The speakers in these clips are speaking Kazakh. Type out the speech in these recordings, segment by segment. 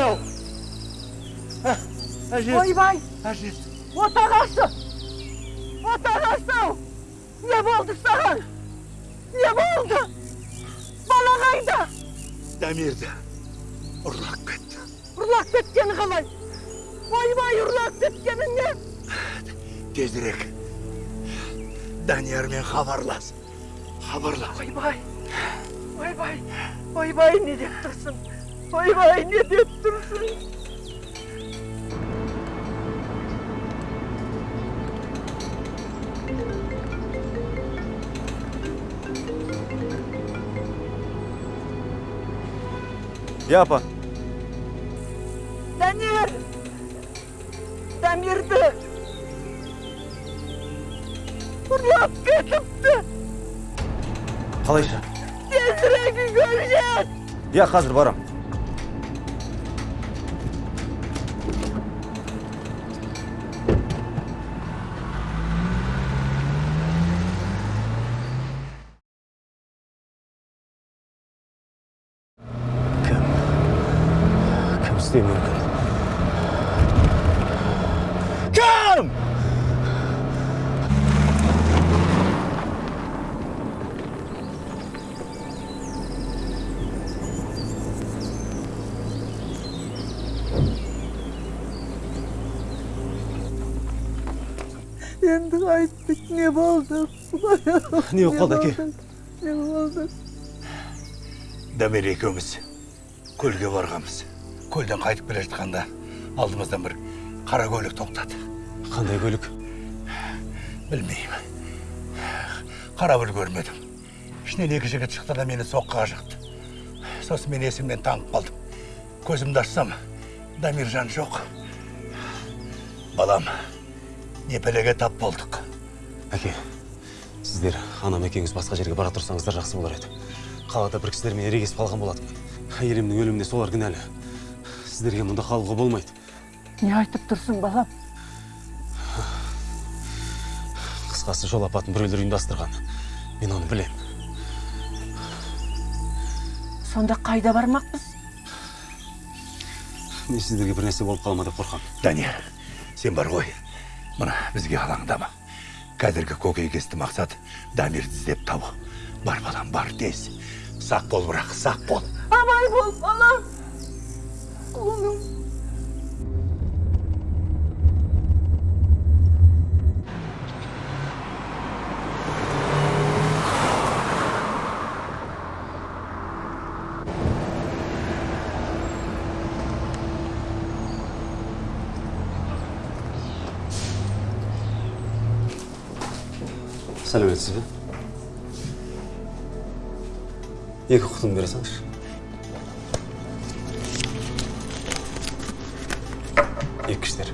ау Ә, әжесі ойбай әжесі отағасы отағасы ау не болды саған не болды бала қайда дамирді ұрлап кетті ұрлап кеткені қалай ойбай ұрлап кеткені не тезірек даниярмен хабарлас хабарлас ойбай ойбай ойбай не деп тұрсың ойбай не деп тұрсың иә апа дамир дамирді ұрлап кетіпті қалайша тезірек үйге жет иә қазір барам кім кім істеуі мүмкін кім қайттік не болды не болып қалды әке не болды дамир екеуміз көлге барғанбыз көлден қайтып келе жатқанда алдымыздан бір қара көлік тоқтады қандай көлік білмеймін қарап үлгермедім ішінен екі жігіт шықты да мені соққыға жықты сосын мен есімнен танып қалдым көзімді ашсам дамиржан жоқ балам не пәлеге тап болдық. Әке сіздер анам екеуіңіз басқа жерге бара тұрсаңыздар жақсы болар еді. Қалада бір кісілермен ерегесіп қалған болатын. Әйелімнің өліміне солар кінәлі. Сіздерге мұнда қалуға болмайды. Не айтып тұрсың балам? Қысқасы жол апатын біреулер ұйымдастырған. Мен оны білем. Сонда қайда бармақпыз? Мен сіздерге бір нәрсе болып қалма деп қорқамын данияр сен бар ғой. Мына бізге алаңдама. Қазіргі көкейкесті мақсат дамирді іздеп табу. Бар балам бар тез. Сақ бол бірақ сақ бол. Абай бол балам. Құлыным сәлеметсіз бе екі құтын бере салыңызшы екі кіштер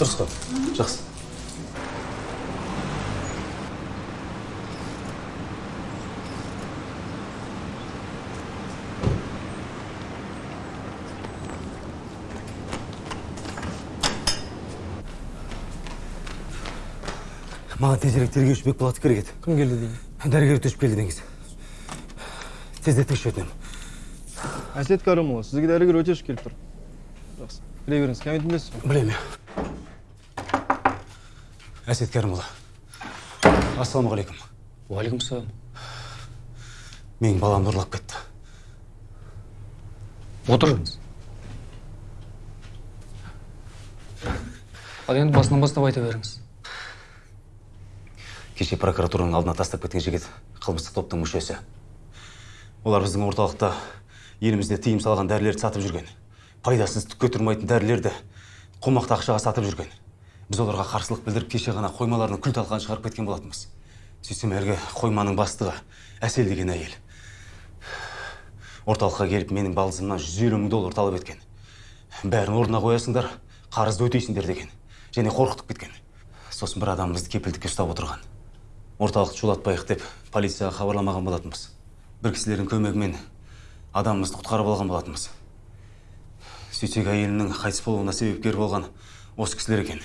дұрыс қой. Жақсы маған тезірек тергеуші бекболатов керек еді. Кім келді деймін? Дәрігер төшіп келді деңіз. Тездетіңізші өтінемін әсет кәрімұлы сізге дәрігер өтешов келіп тұр. Жақсы. Кіре беріңіз кабинетін білесіз ғой. Білемін иә. Әсет кәрімұлы ассалаумағалейкум. Уағалейкумсалам менің баламды ұрлап кетті. Отырыңыз. Ал енді басынан бастап айта беріңіз. Кеше прокуратураның алдына тастап кеткен жігіт қылмыстық топтың мүшесі. Олар біздің орталықта елімізде тыйым салған дәрілерді сатып жүрген. Пайдасыз түкке тұрмайтын дәрілерді қомақты ақшаға сатып жүрген. Біз оларға қарсылық білдіріп кеше ғана қоймаларының күл талқанын шығарып кеткен болатынбыз. Сөйтсем әлгі қойманың бастығы әсел деген әйел. Орталыққа келіп менің балдызымнан жүз елу мың доллар талап еткен. Бәрін орнына қоясыңдар қарызды өтейсіңдер деген. Және қорқытып кеткен. Сосын бір адам кепілдікке ұстап отырған. Орталықты шулатпайық деп полицияға хабарламаған болатынбыз. Бір кісілердің көмегімен адамымызды құтқарып алған болатынбыз. Сөйтсек әйелімнің қайтыс болуына себепкер болған осы кісілер екен.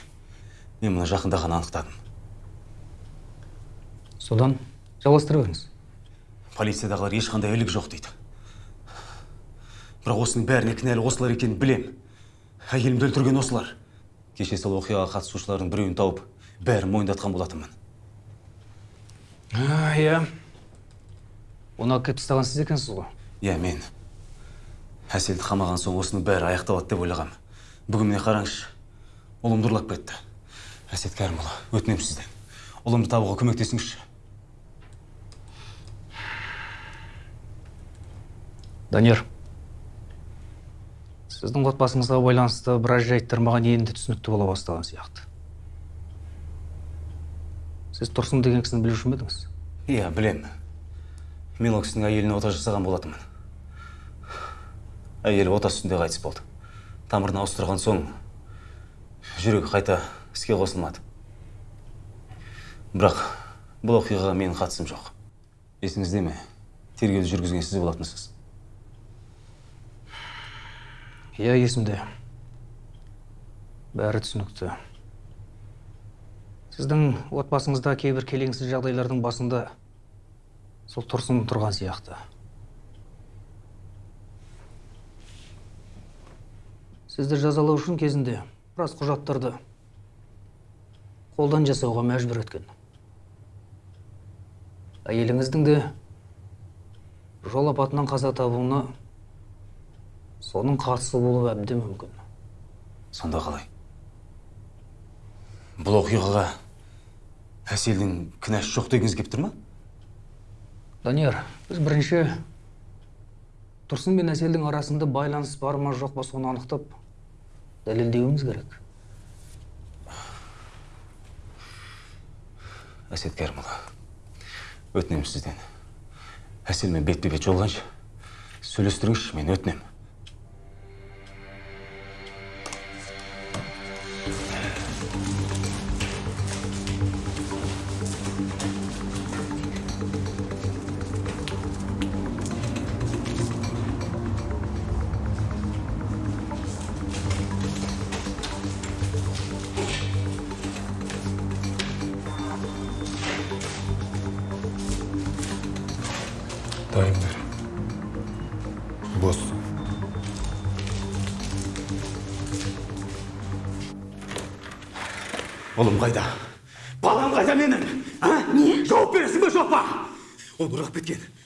Мен мұны жақында ғана анықтадым. Содан жалғастыра беріңіз полициядағылар ешқандай ілік жоқ дейді. Бірақ осының бәріне кінәлі осылар екенін білем. Әйелімді өлтірген осылар. Кеше сол оқиғаға қатысушылардың біреуін тауып бәрін мойындатқан болатынмын. Иә оны алып келіп тастаған сіз екенсіз ғой. Иә мен. Әселді қамаған соң осының бәрі аяқталады деп ойлағам. Бүгін міне қараңызшы ұлымды ұрлап кетті. Әсет кәрімұлы өтінемін сізден. Ұлымды табуға көмектесіңізші. Данияр сіздің отбасыңызға байланысты біраз жайттар маған енді түсінікті бола бастаған сияқты. Сіз тұрсын деген кісіні білуші ме едіңіз? Иә білем мен ол кісінің әйеліне ота жасаған болатынмын. Әйелі ота үстінде қайтыс болды. Тамырын ауыстырған соң жүрегі қайта іске қосылмады. Бірақ бұл оқиғаға менің қатысым жоқ. Есіңізде ме? Тергеуді жүргізген сіз болатынсыз. Иә есімде. Бәрі түсінікті. Сіздің отбасыңызда кейбір келеңсіз жағдайлардың басында сол тұрсын тұрған сияқты. Сізді жазалау үшін кезінде біраз құжаттарды қолдан жасауға мәжбүр еткен әйеліңіздің де жол апатынан қаза табуына соның қатысы болуы әбден мүмкін. Сонда қалай? Бұл оқиғаға әселдің кінәсі жоқ дегіңіз келіп тұр ма? Данияр біз бірінші тұрсын мен әселдің арасында байланыс бар ма жоқ па соны анықтап дәлелдеуіміз керек. Әсет кәрімұлы өтінемін сізден. Әселмен бетпе бет жолығайыншы сөйлестіріңізші мен өтінемін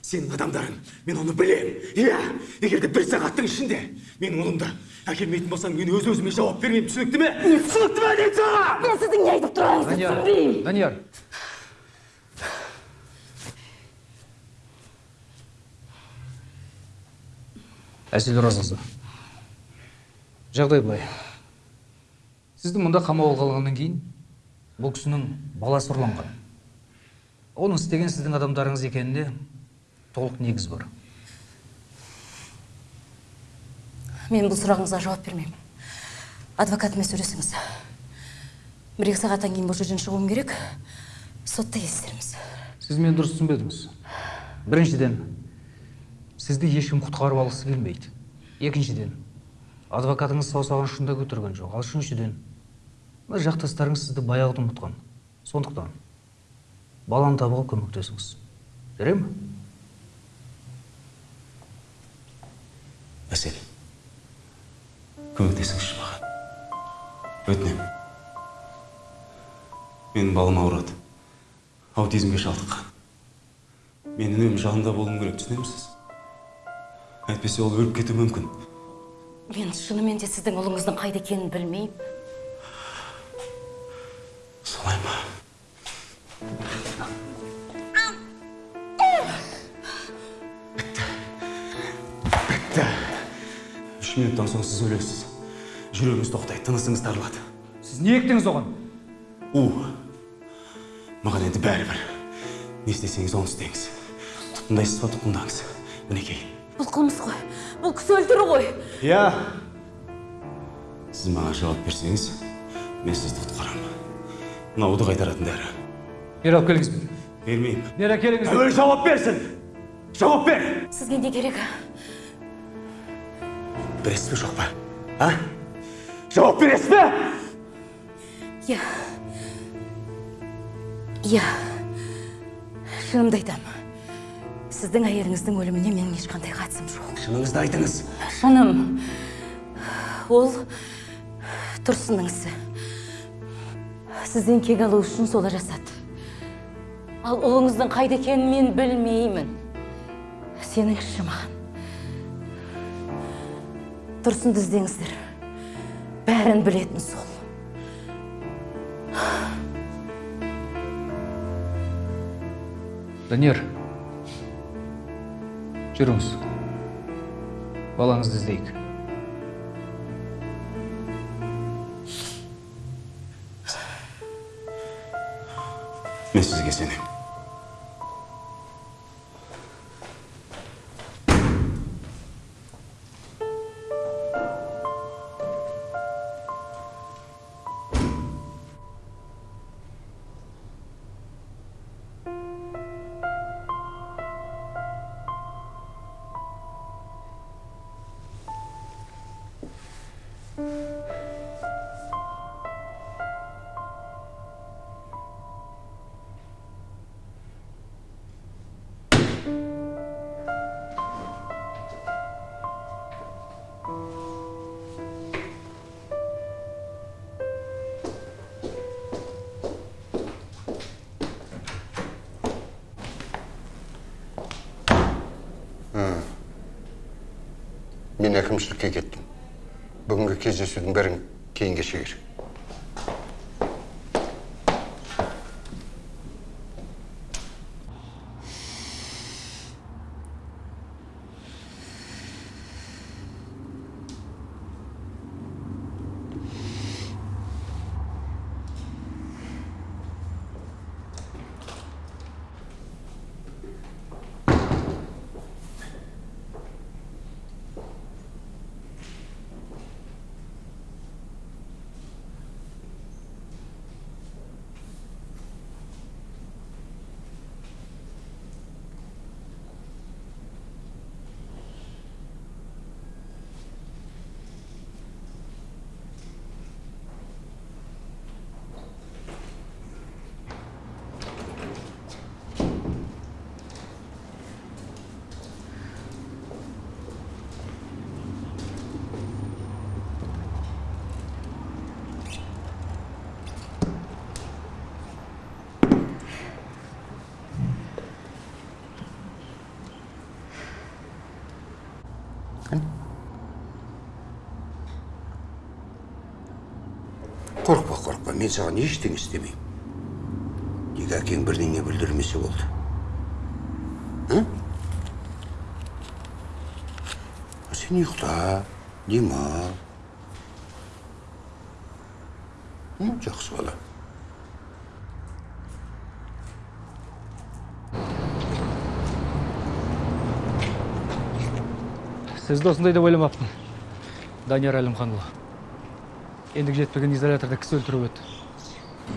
сенің адамдарың мен оны білемін. Иә егер де бір сағаттың ішінде менің ұлымды әкелмейтін болсаң мен өз өзіме жауап бермеймін. түсінікті ме? Түсінікті ме деймін саған мен сіздің не айтып тұрғаныңызды түсінбеймін. Данияр. Әсел оразқызы жағдай былай. Сізді мұнда қамауға алғаннан кейін бұл кісінің баласы ұрланған. Оны істеген сіздің адамдарыңыз екеніне толық негіз бар. Мен бұл сұрағыңызға жауап бермеймін. Адвокатымен сөйлесіңіз бір екі сағаттан кейін бұл жерден шығуым керек. Сотта кездесерміз сіз мені дұрыс түсінбедіңіз. Біріншіден сізді ешкім құтқарып алғысы келмейді. Екіншіден адвокатыңыз саусағын ұшында көтерген жоқ. Ал үшіншіден мына жақтастарыңыз сізді баяғыда ұмытқан. Сондықтан баланы табуға көмектесіңіз. Жарай ма әсел көмектесіңізші маған. Өтінемін менің балам ауырады. Аутизмге шалдыққан. Мен үнемі жанында болуым керек түсінемісіз? Әйтпесе ол өліп кетуі мүмкін. Мен шынымен де сіздің ұлыңыздың қайда екенін білмеймін. Солай ма? Үш минуттан соң сіз өлесіз жүрегіңіз тоқтайды тынысыңыз тарылады. Сіз не ектіңіз оған? У. Маған енді бәрібір не істесеңіз оны істеңіз. Тұтқындайсыз ба тұтқындаңыз. Мінекей бұл қылмыс қой. Бұл кісі өлтіру ғой иә сіз маған жауап берсеңіз мен сізді құтқарамын. Мынауды қайтаратын дәрі. Бері алып келіңіз бері бермеймін. Бері әкеліңіз әуелі жауап берсін! Жауап бер! Сізге не керек бересіз бе жоқ па а? Жауап бересіз бе иә иә шынымды айтам сіздің әйеліңіздің өліміне менің ешқандай қатысым жоқ. Шыныңызды айтыңыз. Шыным ол тұрсынның ісі. Сізден кек алу үшін солай жасады. Ал ұлыңыздың қайда екенін мен білмеймін. Сеніңізші маған. Тұрсынды іздеңіздер. Бәрін білетін сол. Данияр жүріңіз. Балаңызды іздейік. Мен сізге сенемін. Әкімшілікке кеттім бүгінгі кездесудің бәрін кейінге шегер мен саған ештеңе істемеймін тек әкең бірдеңе бүлдірмесе болды. А? сен ұйықта демал жақсы бала. Сізді осындай деп ойламаппын данияр әлімханұлы. Ендігі жетпеген изоляторда кісі өлтіріп еді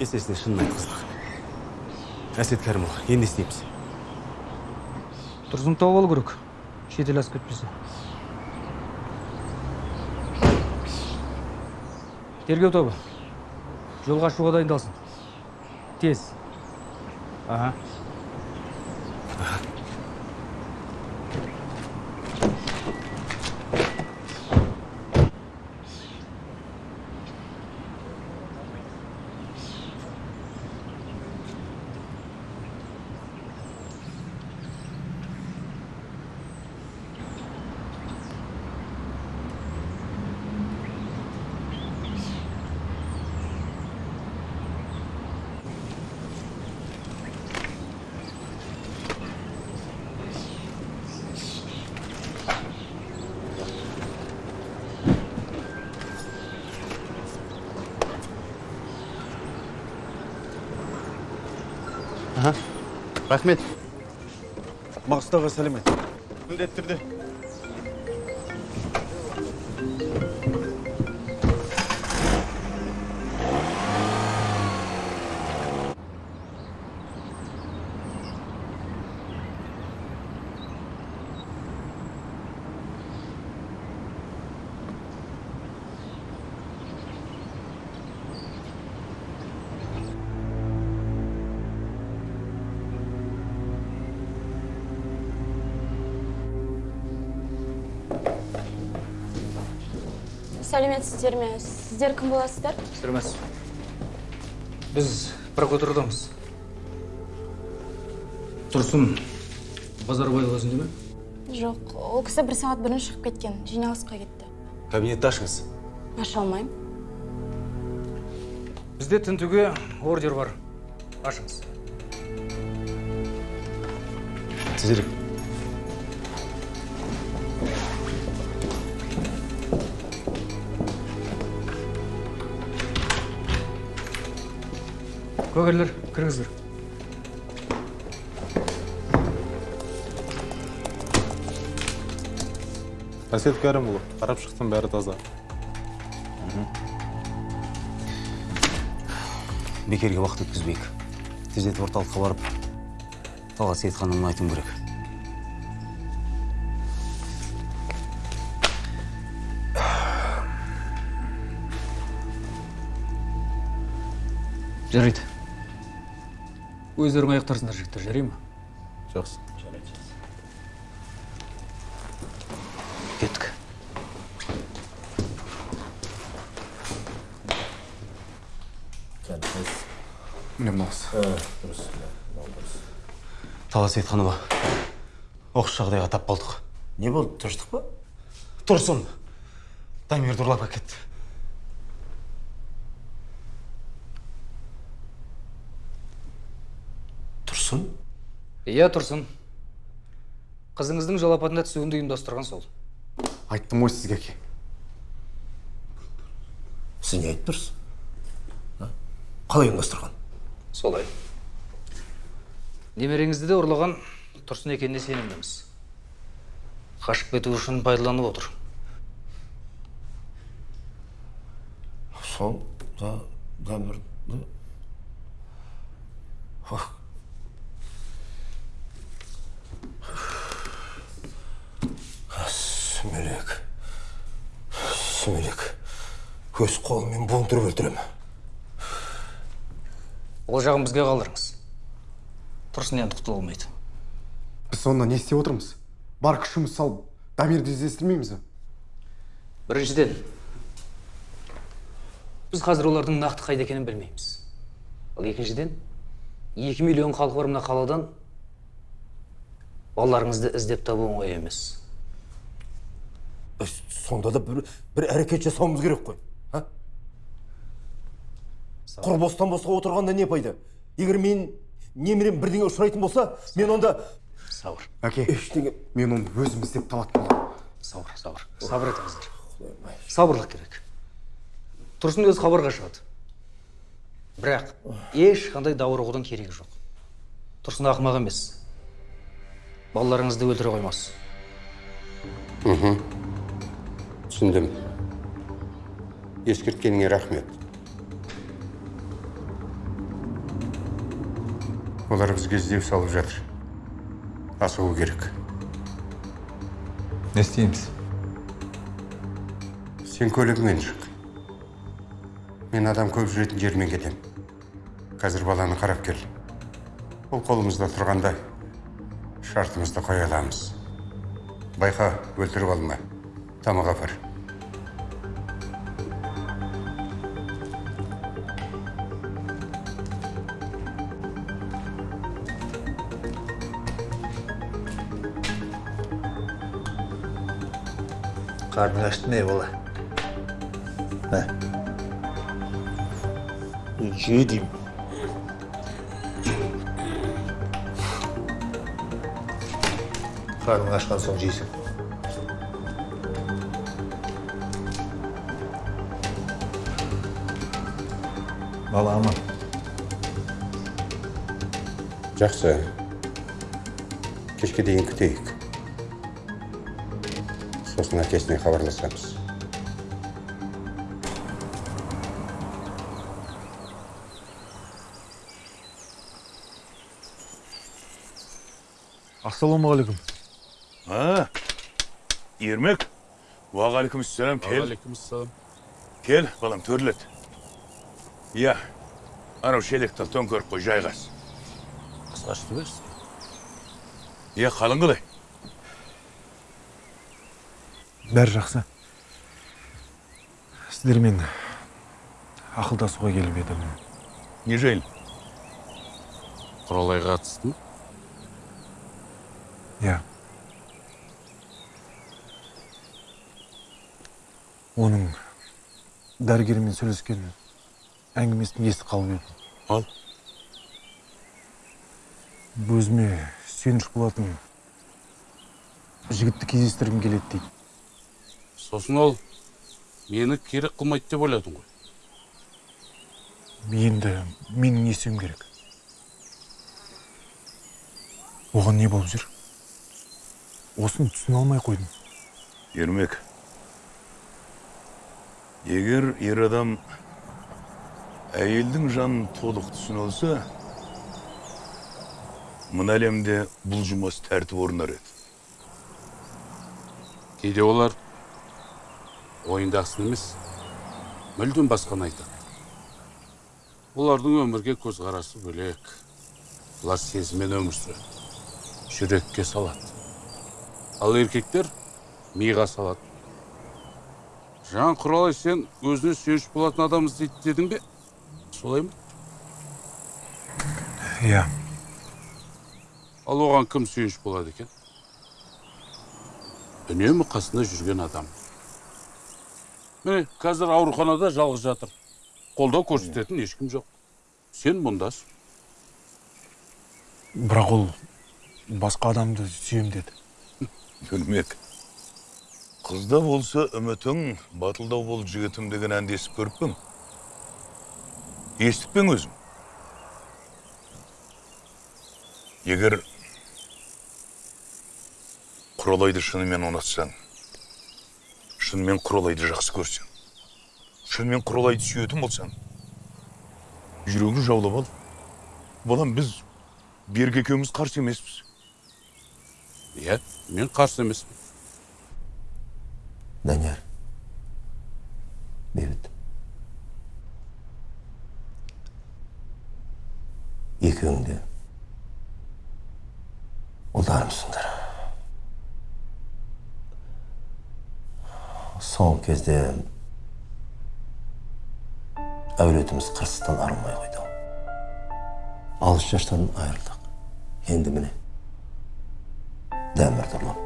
есесіне шынын айтқыздық әсет кәрімұлы енді не істейміз тұрсын тауып алу керек. Шетел асып кетпесе. Тергеу тобы. Жолға шығуға дайындалсын. Тез. Аха. Рахмет маңғыстауға сәлемет міндетті түрде сәлеметсіздер ме? Сіздер кім боласыздар? Сәлемәс біз прокуратурадамыз тұрсын базарбаев өзінде ме? Жоқ ол кісі бір сағат бұрын шығып кеткен жиналысқа кетті. Кабинетті ашыңыз. Аша алмаймын. Бізде тінтуге ордер бар. Ашыңыз. Тезірек куәгерлер кіріңіздер әсет кәрімұлы қарап шықтым бәрі таза бекерге уақыт өткізбейік тездетіп орталыққа барып талғат сейітханымды айтуым керек жарайды өздерің аяқтарсыңдар жігіттер. жарай ма? Жақсы. Кеттік. Міне мынаусы талғат сейітханова оқыс жағдайға тап болдық. Не болды тыныштық па? Тұрсын. Дамирді ұрлап әкетті тұрсын иә тұрсын. Қызыңыздың жол апатына түсуін ұйымдастырған сол. Айттым ғой сізге әке. Сіз не айтып тұрсыз қалай ұйымдастырған? Солай. Немереңізді де ұрлаған тұрсын екеніне сенімдіміз. Қашып кету үшін пайдаланып отыр. Сол да дәмірді Ох. Сүмелек. Сүмелек. Өз қолыммен буындырып өлтіремін ол жағын бізге қалдырыңыз. Тұрсын енді құтыла алмайды біз сонда не істеп отырмыз? Бар күшіміз салып дамирді іздестірмейміз ба біріншіден біз қазір олардың нақты қайда екенін білмейміз. Ал екіншіден екі миллион халқы бар мына қаладан балаларыңызды іздеп табу оңай емес. Сонда да бір, бір әрекет жасауымыз керек қой а? құр бостан босқа отырғанда не пайда? Егер мен немерем бірдеңе ұшырайтын болса мен онда сабыр әке ештеңе мен оны өзім іздеп табатын боламын сабыр сабыр сабыр етіңіздер. сабырлық керек. Тұрсын өзі хабарға шығады. Бірақ ешқандай ұрғудың керегі жоқ. Тұрсын ақымақ емес. Балаларыңызды өлтіре қоймас. Түсіндім. Ескерткеніңе рахмет. Олар бізге іздеу салып жатыр. Асығу керек. Не істейміз? Сен көлігімен шық. Мен адам көп жүретін жермен кетем. Қазір баланы қарап кел. Ол қолымызда тұрғанда шартымызды қоя аламыз. Байқа өлтіріп алма. Тамақ апар. Қарның ашты ма бала ә? же деймін қарның ашқан соң жейсің бала аман жақсы кешке дейін күтейік сосын әкесіне хабарласамыз ассалаумағалейкум А, Ермек. Уағалейкумассалам. Кел. алейкумассалам Кел, балам, төрлет. Иә, анау шелекті төңкеріп қой, жайғас. қысқаштырып берсін Иә, қалың қалай? Бәрі жақсы. Сіздермен ақылдасуға келіп едім. Не жайлы құралайға қатысты иә. Оның дәрігермен сөйлескен әңгімесін естіп қалып едім. Ал? Өзіме сүйеніш болатын жігітті кездестіргім келеді дейді. Сосын ол мені керек қылмайды деп ойладың ғой. Енді менің не істеуім керек? Оған не болып жүр? Осыны түсіне алмай қойдым. Ермек. Егер ер адам әйелдің жанын толық түсіне алса мына әлемде бұл жұмыс тәртіп орнар еді. Кейде олар ойындағысын емес мүлдем басқаны айтады олардың өмірге көзқарасы бөлек олар сезіммен өмір сүреді жүрекке салады ал еркектер миға салады жан құралай сен өзіне сүйеніш болатын адам іздейді дедің бе солай ма иә ал оған кім сүйеніш болады екен үнемі қасында жүрген адам міне қазір ауруханада жалғыз жатыр. Қолдау көрсететін ешкім жоқ. Сен мұндасың. Бірақ ол басқа адамды сүйем деді. Ермек қызда болса үмітің батылдау бол жігітім деген әнді естіп көріп пе ең? естіп пе ең өзің егер құралайды шынымен ұнатсаң шынымен құралайды жақсы көрсең. Шынымен құралайды сүйетін болсаң. Жүрегін жаулап ал. Балам біз берік екеуміз қарсы емеспіз. Иә мен қарсы емеспін. Данияр бейбіт екеуің де ұлдарымсыңдар. Соңғы кезде әулетіміз қырсықтан арылмай қойды. алыс жастан айырылдық. енді міне дәмірді ұрлап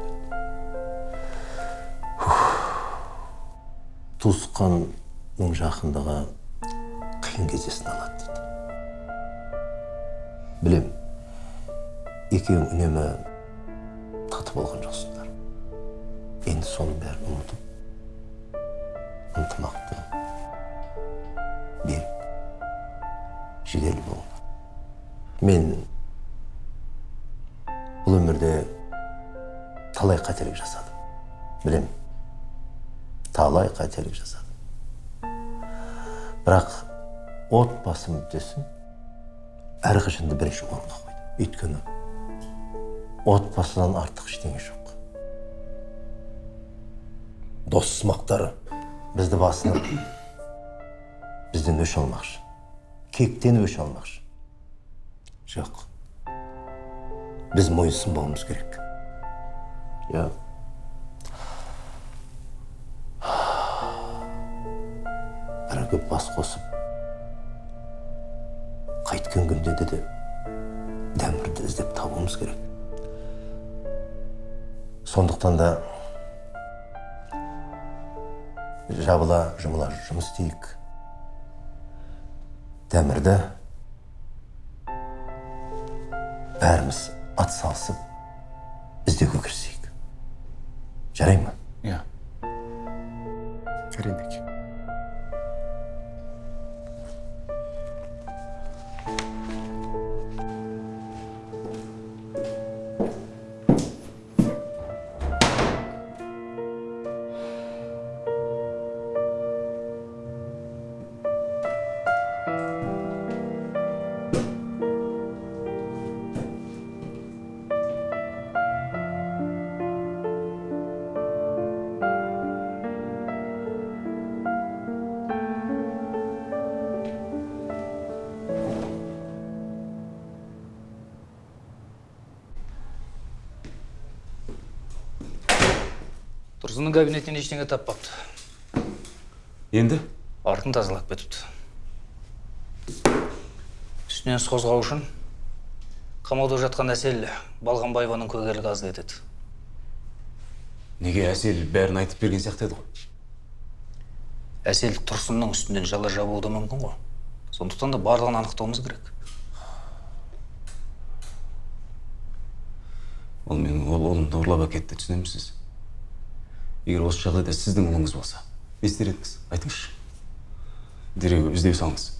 туысқанның жақындығы қиын кездесін алады дейді. Білем екеуің үнемі тату болған жоқсыңдар. Енді соның бәрін ұмытып ынтымақты берік жігерлі болыңдар мен бұл өмірде талай қателік жасадым білем талай қателік жасадым бірақ отбасы мүддесін әрқашанда бірінші орынға қойдым өйткені отбасыдан артық ештеңе жоқ дос сымақтары бізді басынып бізден өш алмақшы кектен өш алмақшы жоқ біз мойынсынбауымыз керек иә бірігіп бас қосып қайткен күнде де дәмірді іздеп табуымыз керек сондықтан да жабыла жұмыла жұмыс істейік. Дәмірді бәріміз атсалысып іздеуге кірісейік жарай ма? Иә. Жарайды. Тұрсынның кабинетінен ештеңе таппапты енді? Артын тазалап кетіпті. Үстінен іс қозғау үшін қамауда жатқан әсел балғанбаеваның көгерлігі аз етеді. Неге әсел бәрін айтып берген сияқты еді ғой? Әсел тұрсынның үстінен жала жабуы да мүмкін ғой. Сондықтан да барлығын анықтауымыз керек. Ол менің ол ұлымды ұрлап әкетті түсінемісіз? Егер осы жағдайда сіздің ұлыңыз болса не істер едіңіз? Айтыңызшы. Дереу іздеу салыңыз.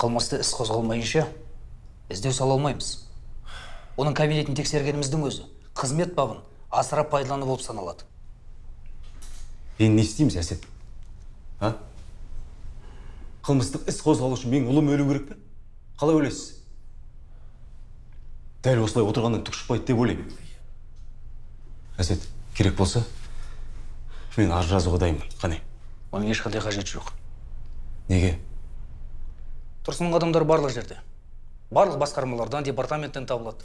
Қылмысты іс қозғалмайынша іздеу сала алмаймыз. Оның кабинетін тексергеніміздің өзі қызмет бабын асыра пайдалану болып саналады. Енді не істейміз әсет а? Қылмыстық іс қозғалу үшін менің ұлым өлу керек пе? Қалай ойлайсыз? Дәл осылай отырғаннан түк шықпайды деп ойлаймын. Әсет керек болса мен арыз жазуға дайынмын. Қане. Оның ешқандай қажеті жоқ. Неге? Тұрсынның адамдары барлық жерде. Барлық басқармалардан департаменттен табылады.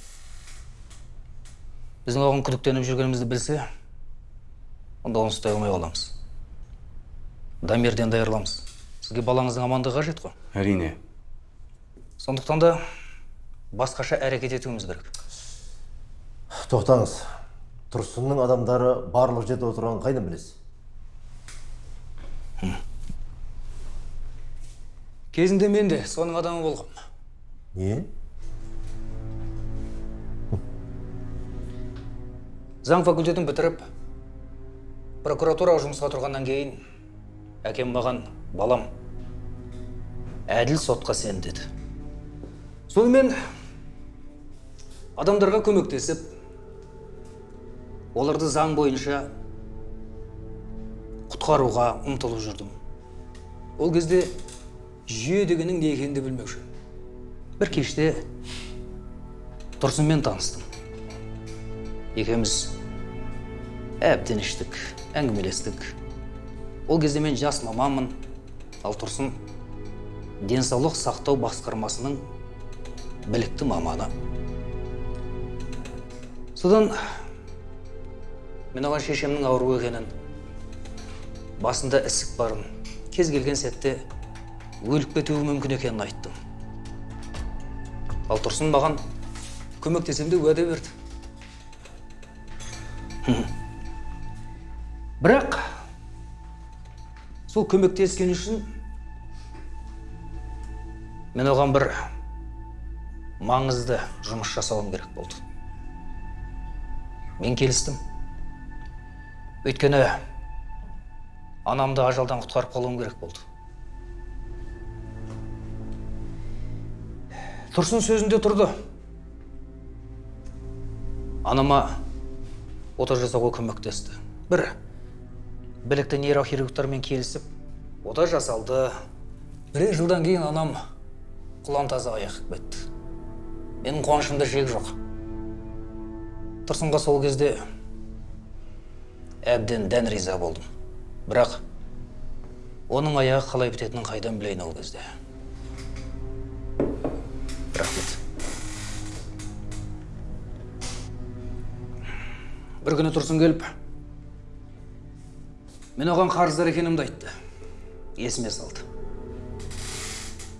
Біздің оған күдіктеніп жүргенімізді білсе онда оны ұстай алмай қаламыз. Дамирден даярлаймыз сізге балаңыздың амандығы қажет қой? Әрине. Сондықтан да басқаша әрекет етуіміз керек. Тоқтаңыз. Тұрсынның адамдары барлық жерде отырғанын қайдан білесіз? Кезінде мен де соның адамы болғам. Не? Заң факультетін бітіріп прокуратураға жұмысқа тұрғаннан кейін әкем маған балам әділ сотқа сен деді. Сонымен адамдарға көмектесіп оларды заң бойынша құтқаруға ұмтылып жүрдім. Ол кезде жүйе дегеннің не екенін де білмеуші бір кеште тұрсынмен таныстым. Екеуміз әбден іштік әңгімелестік. Ол кезде мен жас маманмын. Ал тұрсын денсаулық сақтау басқармасының білікті маманы. Содан мен оған шешемнің ауру екенін басында ісік барын кез келген сәтте өліп кетуі мүмкін екенін айттым. Ал тұрсын маған көмектесем деп уәде берді. Бірақ сол көмектескені үшін мен оған бір маңызды жұмыс жасауым керек болды. Мен келістім. Өйткені анамды ажалдан құтқарып қалуым керек болды. Тұрсын сөзінде тұрды. Анама ота жасауға көмектесті. Бір білікті нейрохирургтармен келісіп ота жасалды. Бірер жылдан кейін анам құлан таза айығып кетті. Менің қуанышымда шек жоқ. Тұрсынға сол кезде әбден дән риза болдым. Бірақ оның аяғы қалай бітетінін қайдан білейін ол кезде? Рахмет. Бір күні тұрсын келіп мен оған қарыздар екенімді айтты. Есіме салды.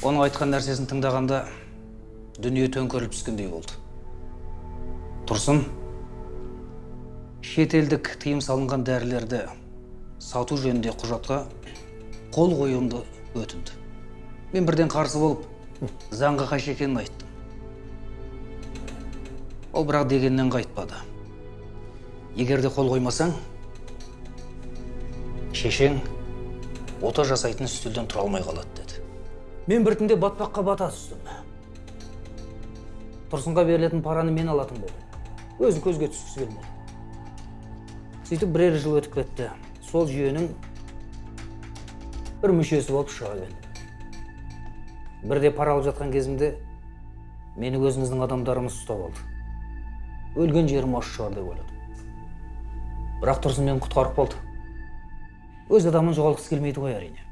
Оның айтқан нәрсесін тыңдағанда дүние төңкеріліп түскендей болды. Тұрсын шетелдік тыйым салынған дәрілерді сату жөнінде құжатқа қол қоюымды өтінді. Мен бірден қарсы болып заңға қайшы екенін айттым. Ол бірақ дегеннен қайтпады. Егер де қол қоймасаң шешең ота жасайтын үстелден тұра алмай қалады деді. Мен біртіндеп батпаққа бата түстім. Тұрсынға берілетін параны мен алатын болдым. Өзін көзге түскісі келмеді. Сөйтіп бірер жыл өтіп кетті. Сол жүйенің бір мүшесі болып шыға келдім бірде пара алып жатқан кезімде мені өзіміздің адамдарымыз ұстап алды. Өлген жерім осы шығар деп ойладым. Бірақ тұрсын мені құтқарып қалды. Өз адамын жоғалтқысы келмейді ғой әрине.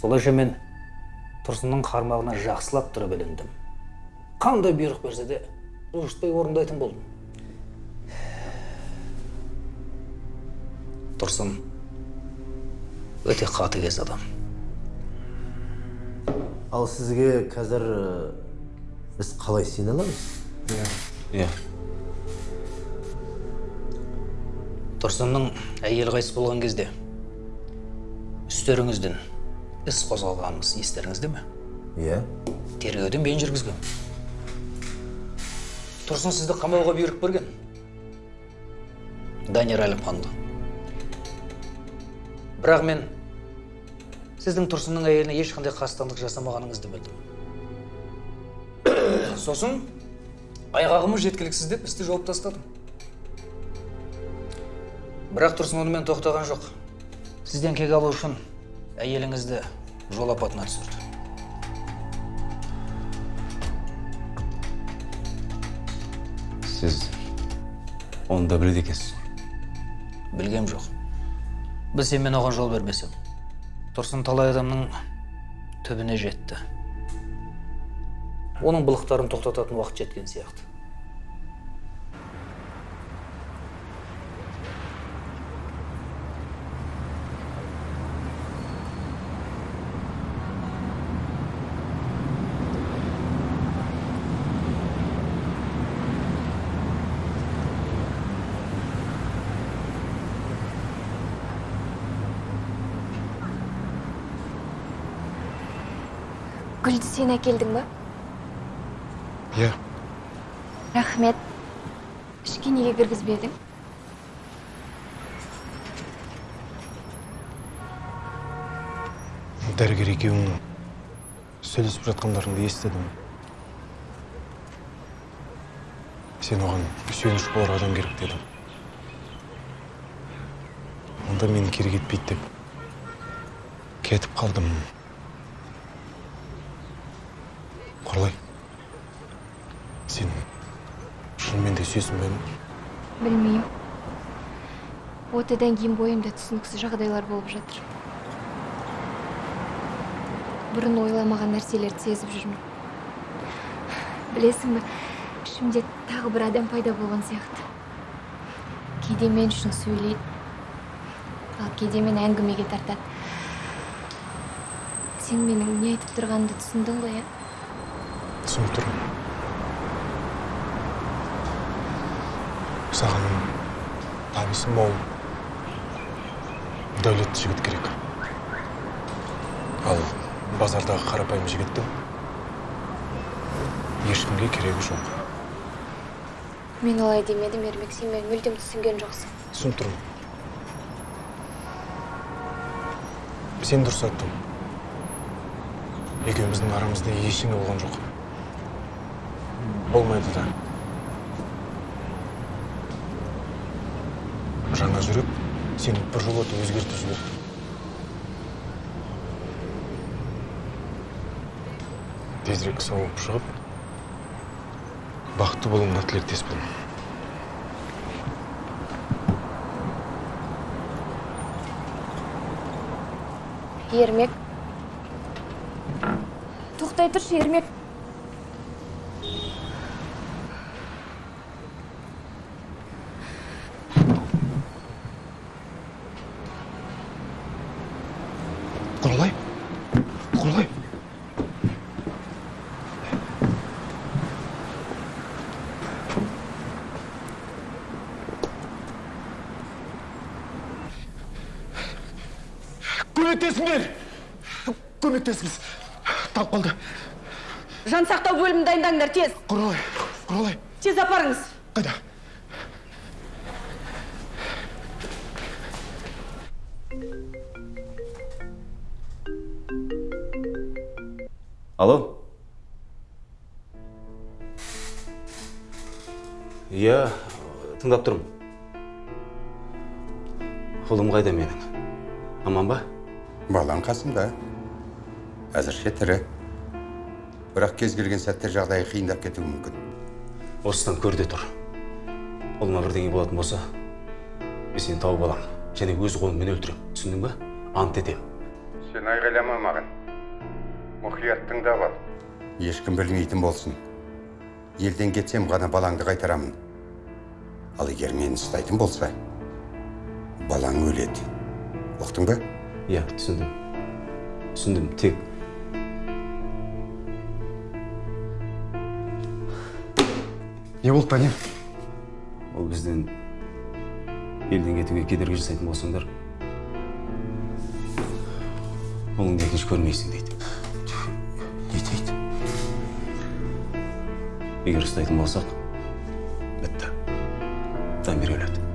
Солайша мен тұрсынның қармағына жақсылап тұрып іліндім. Қандай бұйрық берсе де бұлжытпай орындайтын болдым. Тұрсын өте қатыгез адам ал сізге қазір біз қалай сене аламыз иә тұрсынның әйелі қайтыс болған кезде үстеріңізден іс қозғалғанымыз естеріңізде ме иә тергеуден мен жүргізген тұрсын сізді қамауға бұйрық берген данияр әлімханды бірақ мен сіздің тұрсынның әйеліне ешқандай қастандық жасамағаныңызды білдім. Сосын айғағымыз жеткіліксіз деп істі жауып тастадым. Бірақ тұрсын онымен тоқтаған жоқ. Сізден кек алу үшін әйеліңізді жол апатына түсірді. Сіз оны да біледі екенсіз. Білгем жоқ. Білсем мен оған жол бермесем тұрсын талай адамның түбіне жетті. Оның былықтарын тоқтататын уақыт жеткен сияқты. Гүлді сен әкелдің ба иә рахмет ішке неге кіргізбедің дәрігер екеуің сөйлесіп жатқандарыңды естідім сен оған сүйеніш болар адам керек дедің онда мені керек етпейді деп кетіп қалдым құралай сен сүйесің бе? Білмеймін. Отадан кейін бойымда түсініксіз жағдайлар болып жатыр. Бұрын ойламаған нәрселерді сезіп жүрмін. Білесің бе ішімде тағы бір адам пайда болған сияқты. Кейде мен үшін сөйлейді ал кейде мені әңгімеге тартады. Сен менің не айтып тұрғанымды түсіндің ғой иә түсініп тұрмын. Саған табысы мол дәулетті жігіт керек. Ал базардағы қарапайым жігіттің ешкімге керегі жоқ. Мен олай демедім ермек сен мені мүлдем түсінген жоқсың. Түсініп тұрмын. Сен дұрыс айттың. Екеуміздің арамызда ештеңе болған жоқ. Болмайды да. Жаңа жүрек сені біржолата өзгертіп жіберді тезірек сауығып шығып бақытты болуыңа тілектеспін ермек. Тоқтай тұршы ермек құралай құралай көмектесіңдер. Көмектесіңіз. Талып қалды. Жан сақтау бөлімін дайындаңдар тез. Құралай құралай. Тез апарыңыз. Қайда? Алло. Иә тыңдап тұрмын. Ұлым қайда менің? Аман ба? Балаң қасымда. Әзірше тірі. Бірақ кез келген сәтте жағдайы қиындап кетуі мүмкін. Осыдан көр де тұр ұлыма бірдеңе болатын болса мен сені тауып аламын және өз қолыммен өлтіремін түсіндің ба? Ант етемін сен айғайлама маған. Мұқият тыңдап ал ешкім білмейтін болсын. Елден кетсем ғана балаңды қайтарамын. Ал егер мені ұстайтын болса балаң өледі. Ұқтың ба? Иә түсіндім түсіндім тек не болды дамир ол бізден елден кетуге кедергі жасайтын болсаңдар ұлыңды екінші көрмейсің дейді не дейді егер ұстайтын болсақ бітті дамир өледі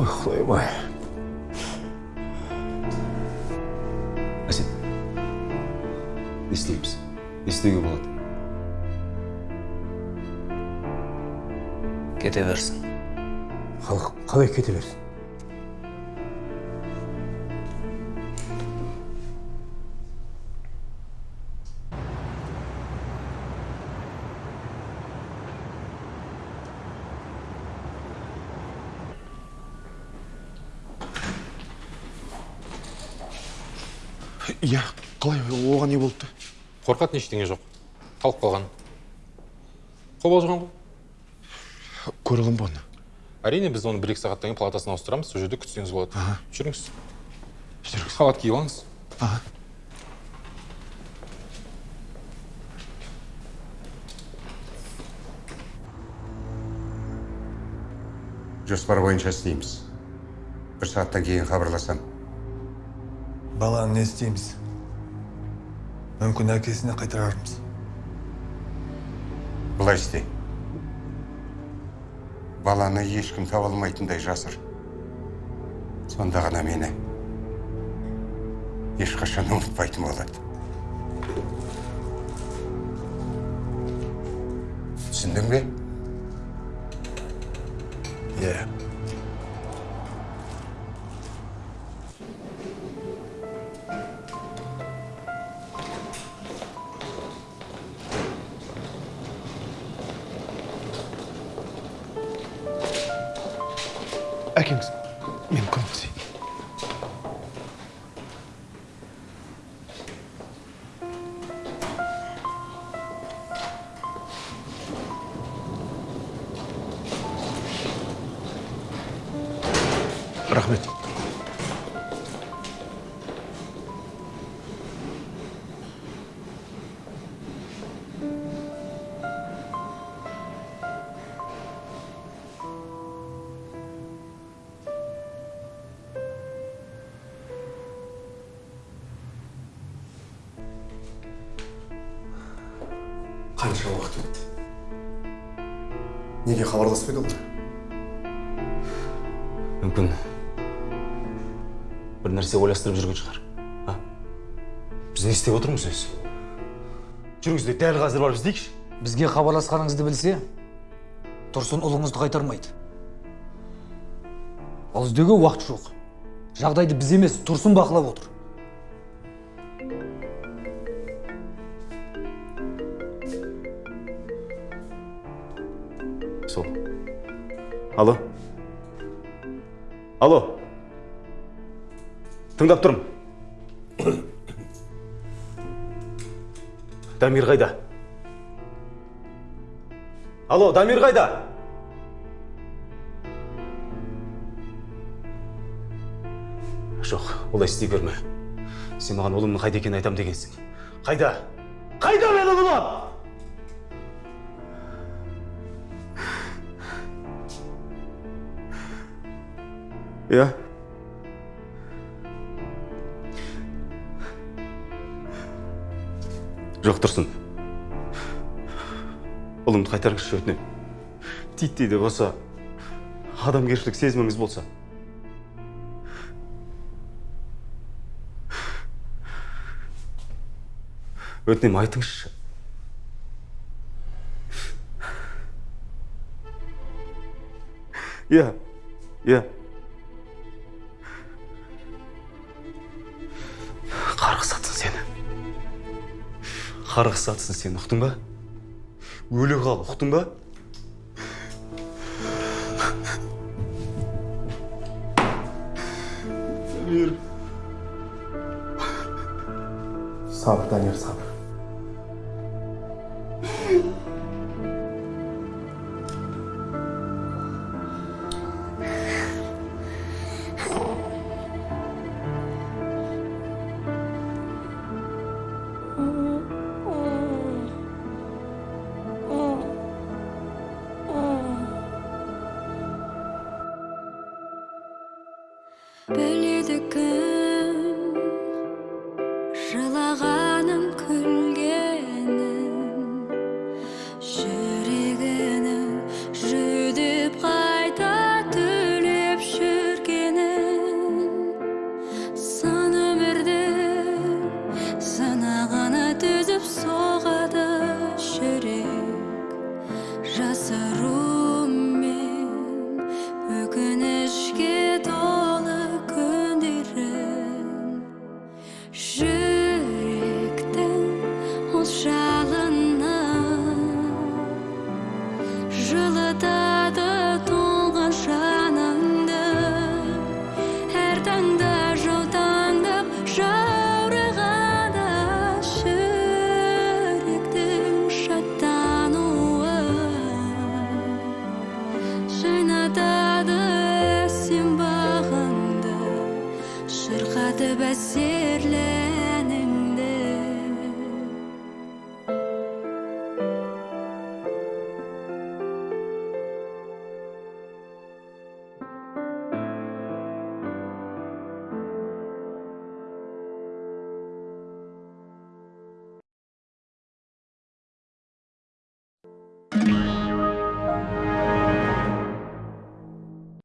ой құдайым істейміз не істеуге болады кете берсін халық қалай кете берсін иә қалай оған не болды қорқатын ештеңе жоқ. Талып қалған. Қобалжыған ғой. Көрдім ғой оны әрине біз оны бір екі сағаттан кейін палатасына ауыстырамыз. Сол жерде күтсеңіз болады. Жүріңіз. Жүріңіз. Халат киіп алыңыз. Жоспар бойынша істейміз. Бір сағаттан кейін хабарласам. Баланы не істейміз? Мүмкін әкесіне қайтарармыз. Былай істе. Баланы ешкім таба алмайтындай жасыр. Сонда ғана мені ешқашан ұмытпайтын болады. Түсіндің бе? Иә. әкеңіз қанша уақыт өтті неге хабарласпайды олар мүмкін. Бір нәрсе ойластырып жүрген шығар. А? Біз не істеп отырмыз өзі жүріңіз де дәл қазір барып іздейікші. Бізге хабарласқаныңызды білсе тұрсын ұлыңызды қайтармайды. Ал іздеуге уақыт жоқ. Жағдайды біз емес тұрсын бақылап отыр. Алло. Тыңдап тұрмын. Дамир қайда? Алло дамир қайда? Жоқ олай істей берме. Сен маған ұлымның қайда екенін айтамын дегенсің. Қайда? Қайда менің ұлым? Иә жоқ тұрсын. Ұлымды қайтарыңызшы өтінемін титтей де болса адамгершілік сезіміңіз болса. Өтінемін айтыңызшы. Иә иә. Қарғыс атсын сен ұқтың ба? Өлі қал ұқтың ба? Дамир сабыр сабыр